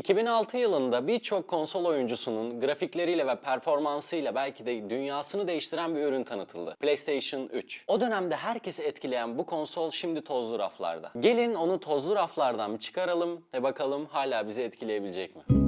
2006 yılında birçok konsol oyuncusunun grafikleriyle ve performansıyla belki de dünyasını değiştiren bir ürün tanıtıldı. PlayStation 3. O dönemde herkesi etkileyen bu konsol şimdi tozlu raflarda. Gelin onu tozlu raflardan çıkaralım ve bakalım hala bizi etkileyebilecek mi?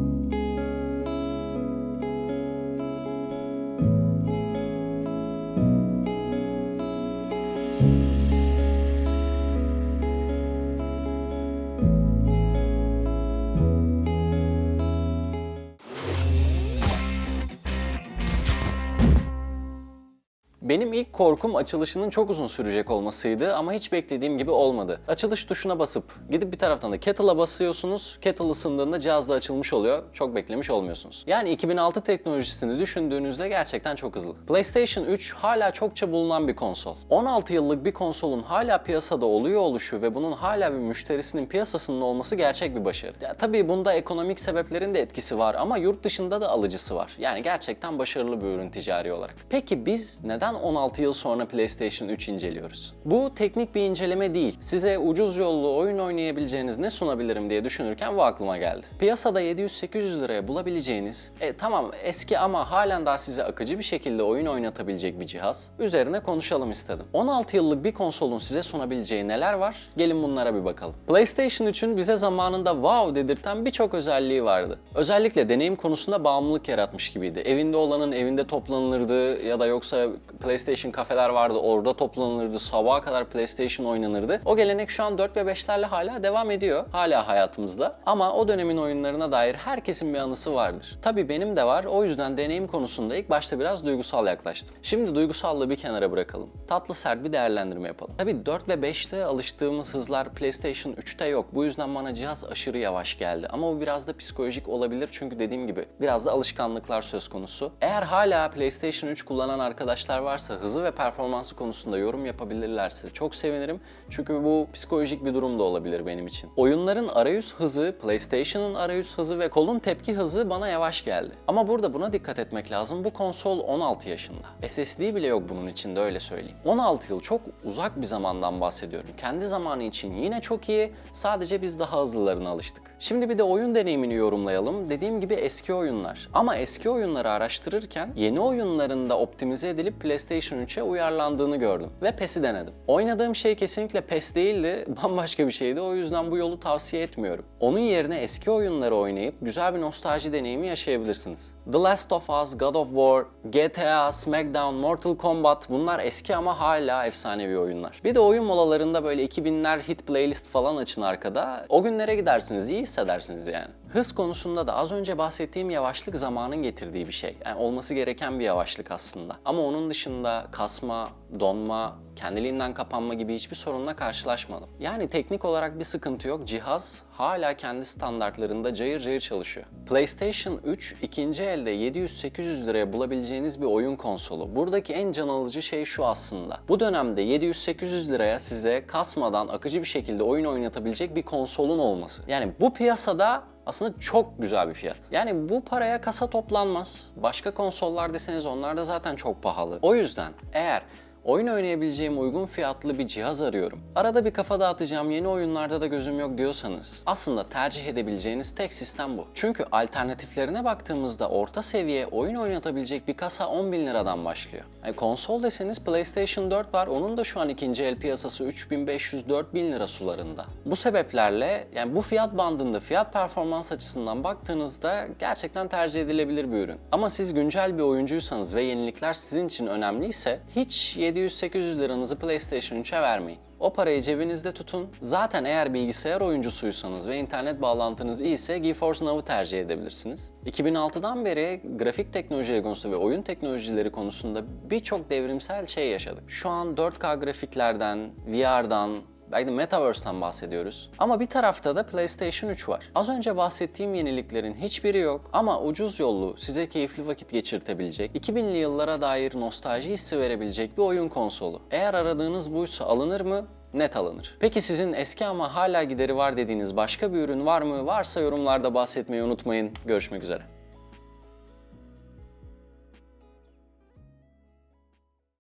Benim ilk korkum açılışının çok uzun sürecek olmasıydı ama hiç beklediğim gibi olmadı. Açılış tuşuna basıp gidip bir taraftan da kettle'a basıyorsunuz. Kettle ısındığında cihaz da açılmış oluyor. Çok beklemiş olmuyorsunuz. Yani 2006 teknolojisini düşündüğünüzde gerçekten çok hızlı. PlayStation 3 hala çokça bulunan bir konsol. 16 yıllık bir konsolun hala piyasada oluyor oluşu ve bunun hala bir müşterisinin piyasasında olması gerçek bir başarı. Ya, tabii bunda ekonomik sebeplerin de etkisi var ama yurt dışında da alıcısı var. Yani gerçekten başarılı bir ürün ticari olarak. Peki biz neden 16 yıl sonra PlayStation 3 inceliyoruz? Bu teknik bir inceleme değil. Size ucuz yollu oyun oynayabileceğiniz ne sunabilirim diye düşünürken bu aklıma geldi. Piyasada 700-800 liraya bulabileceğiniz, e, tamam eski ama halen daha size akıcı bir şekilde oyun oynatabilecek bir cihaz. Üzerine konuşalım istedim. 16 yıllık bir konsolun size sunabileceği neler var? Gelin bunlara bir bakalım. PlayStation 3'ün bize zamanında wow dedirten birçok özelliği vardı. Özellikle deneyim konusunda bağımlılık yaratmış gibiydi. Evinde olanın evinde toplanılırdı ya da yoksa PlayStation kafeler vardı orada toplanılırdı. Sabaha kadar PlayStation oynanırdı. O gelenek şu an 4 ve 5'lerle hala devam ediyor. Hala hayatımızda. Ama o dönemin oyunlarına dair herkesin bir anısı vardır. Tabii benim de var. O yüzden deneyim konusunda ilk başta biraz duygusal yaklaştım. Şimdi duygusallığı bir kenara bırakalım. Tatlı sert bir değerlendirme yapalım. Tabii 4 ve 5'te alıştığımız hızlar PlayStation 3'te yok. Bu yüzden bana cihaz aşırı yavaş geldi. Ama bu biraz da psikolojik olabilir çünkü dediğim gibi biraz da alışkanlıklar söz konusu. Eğer hala PlayStation 3 kullanan arkadaşlar varsa hızı ve performansı konusunda yorum yapabilirlerse çok sevinirim. Çünkü bu psikolojik bir durum da olabilir benim için. Oyunların arayüz hızı, PlayStation'ın arayüz hızı ve kolun tepki hızı bana yavaş geldi. Ama burada buna dikkat etmek lazım. Bu konsol 16 yaşında. SSD bile yok bunun içinde öyle söyleyeyim. 16 yıl çok uzak bir zamandan bahsediyorum. Kendi zamanı için yine çok iyi. Sadece biz daha hızlılarına alıştık. Şimdi bir de oyun deneyimini yorumlayalım. Dediğim gibi eski oyunlar. Ama eski oyunları araştırırken yeni oyunların da optimize edilip PlayStation 3'e uyarlandığını gördüm. Ve PES'i denedim. Oynadığım şey kesinlikle PES değildi. Bambaşka bir şeydi. O yüzden bu yolu tavsiye etmiyorum. Onun yerine eski oyunları oynayıp güzel bir nostalji deneyimi yaşayabilirsiniz. The Last of Us, God of War, GTA, SmackDown, Mortal Kombat bunlar eski ama hala efsanevi oyunlar. Bir de oyun molalarında böyle 2000'ler hit playlist falan açın arkada. O günlere gidersiniz, iyi hissedersiniz yani. Hız konusunda da az önce bahsettiğim yavaşlık zamanın getirdiği bir şey. Yani olması gereken bir yavaşlık aslında. Ama onun dışında kasma, donma, kendiliğinden kapanma gibi hiçbir sorunla karşılaşmadım. Yani teknik olarak bir sıkıntı yok. Cihaz hala kendi standartlarında cayır cayır çalışıyor. PlayStation 3 ikinci elde 700-800 liraya bulabileceğiniz bir oyun konsolu. Buradaki en can alıcı şey şu aslında. Bu dönemde 700-800 liraya size kasmadan akıcı bir şekilde oyun oynatabilecek bir konsolun olması. Yani bu piyasada aslında çok güzel bir fiyat. Yani bu paraya kasa toplanmaz. Başka konsollar deseniz onlar da zaten çok pahalı. O yüzden eğer oyun oynayabileceğim uygun fiyatlı bir cihaz arıyorum. Arada bir kafa dağıtacağım yeni oyunlarda da gözüm yok diyorsanız aslında tercih edebileceğiniz tek sistem bu. Çünkü alternatiflerine baktığımızda orta seviye oyun oynatabilecek bir kasa 10 bin liradan başlıyor. Yani konsol deseniz PlayStation 4 var. Onun da şu an ikinci el piyasası 3500-4000 lira sularında. Bu sebeplerle yani bu fiyat bandında fiyat performans açısından baktığınızda gerçekten tercih edilebilir bir ürün. Ama siz güncel bir oyuncuysanız ve yenilikler sizin için önemliyse hiç 700-800 liranızı PlayStation 3'e vermeyin. O parayı cebinizde tutun. Zaten eğer bilgisayar oyuncusuysanız ve internet bağlantınız iyiyse GeForce Now'ı tercih edebilirsiniz. 2006'dan beri grafik teknolojileri konusunda ve oyun teknolojileri konusunda birçok devrimsel şey yaşadık. Şu an 4K grafiklerden, VR'dan, Belki de Metaverse'den bahsediyoruz. Ama bir tarafta da PlayStation 3 var. Az önce bahsettiğim yeniliklerin hiçbiri yok ama ucuz yollu, size keyifli vakit geçirtebilecek, 2000'li yıllara dair nostalji hissi verebilecek bir oyun konsolu. Eğer aradığınız buysa alınır mı? net alınır. Peki sizin eski ama hala gideri var dediğiniz başka bir ürün var mı? Varsa yorumlarda bahsetmeyi unutmayın. Görüşmek üzere.